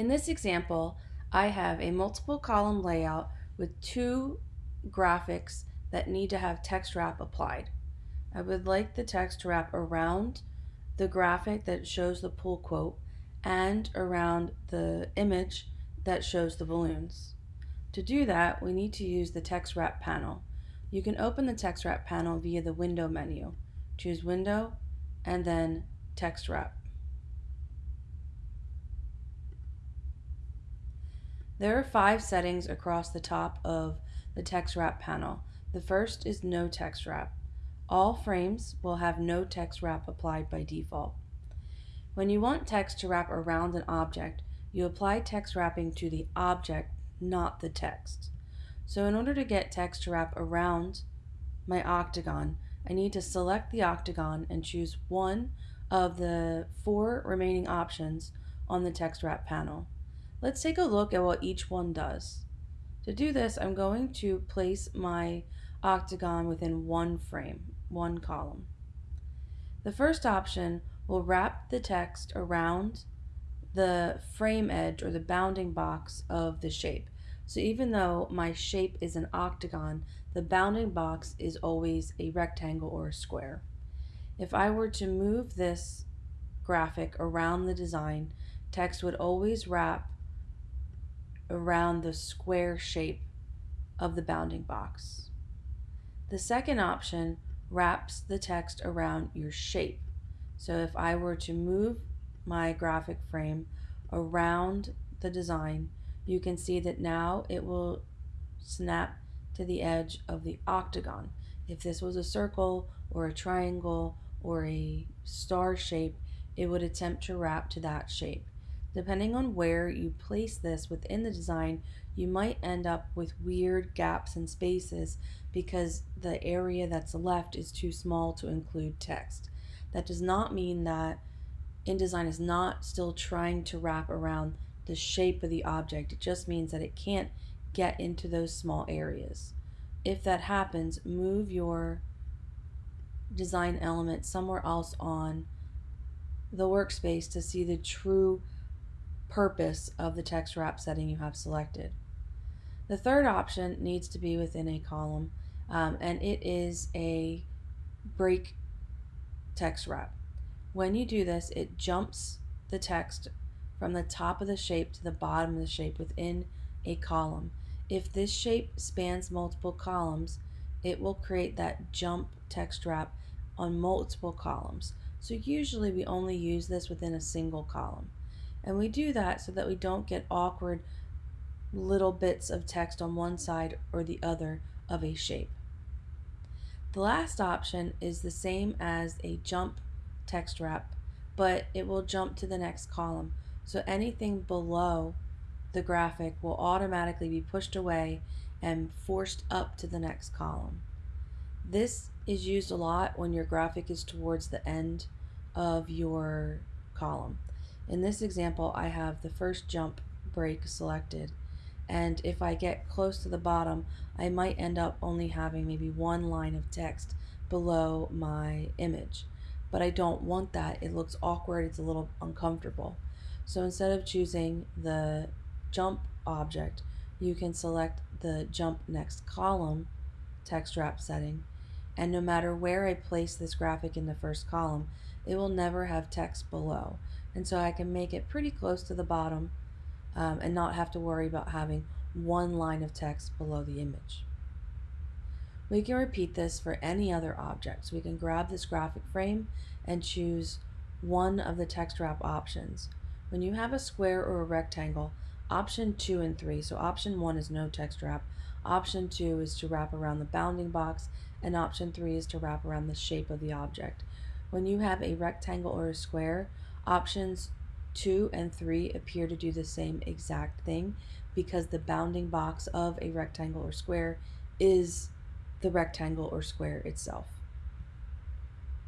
In this example, I have a multiple column layout with two graphics that need to have text wrap applied. I would like the text to wrap around the graphic that shows the pull quote and around the image that shows the balloons. To do that, we need to use the text wrap panel. You can open the text wrap panel via the window menu. Choose window and then text wrap. There are five settings across the top of the text wrap panel. The first is no text wrap. All frames will have no text wrap applied by default. When you want text to wrap around an object, you apply text wrapping to the object, not the text. So in order to get text to wrap around my octagon, I need to select the octagon and choose one of the four remaining options on the text wrap panel. Let's take a look at what each one does. To do this, I'm going to place my octagon within one frame, one column. The first option will wrap the text around the frame edge or the bounding box of the shape. So even though my shape is an octagon, the bounding box is always a rectangle or a square. If I were to move this graphic around the design, text would always wrap around the square shape of the bounding box. The second option wraps the text around your shape. So if I were to move my graphic frame around the design, you can see that now it will snap to the edge of the octagon. If this was a circle or a triangle or a star shape, it would attempt to wrap to that shape. Depending on where you place this within the design, you might end up with weird gaps and spaces because the area that's left is too small to include text. That does not mean that InDesign is not still trying to wrap around the shape of the object. It just means that it can't get into those small areas. If that happens, move your design element somewhere else on the workspace to see the true purpose of the text wrap setting you have selected. The third option needs to be within a column um, and it is a break text wrap. When you do this, it jumps the text from the top of the shape to the bottom of the shape within a column. If this shape spans multiple columns, it will create that jump text wrap on multiple columns. So usually we only use this within a single column. And we do that so that we don't get awkward little bits of text on one side or the other of a shape. The last option is the same as a jump text wrap, but it will jump to the next column. So anything below the graphic will automatically be pushed away and forced up to the next column. This is used a lot when your graphic is towards the end of your column. In this example, I have the first jump break selected. And if I get close to the bottom, I might end up only having maybe one line of text below my image. But I don't want that. It looks awkward. It's a little uncomfortable. So instead of choosing the jump object, you can select the jump next column text wrap setting. And no matter where I place this graphic in the first column, it will never have text below and so I can make it pretty close to the bottom um, and not have to worry about having one line of text below the image. We can repeat this for any other object. So we can grab this graphic frame and choose one of the text wrap options. When you have a square or a rectangle, option 2 and 3, so option 1 is no text wrap, option 2 is to wrap around the bounding box, and option 3 is to wrap around the shape of the object. When you have a rectangle or a square, Options 2 and 3 appear to do the same exact thing because the bounding box of a rectangle or square is the rectangle or square itself.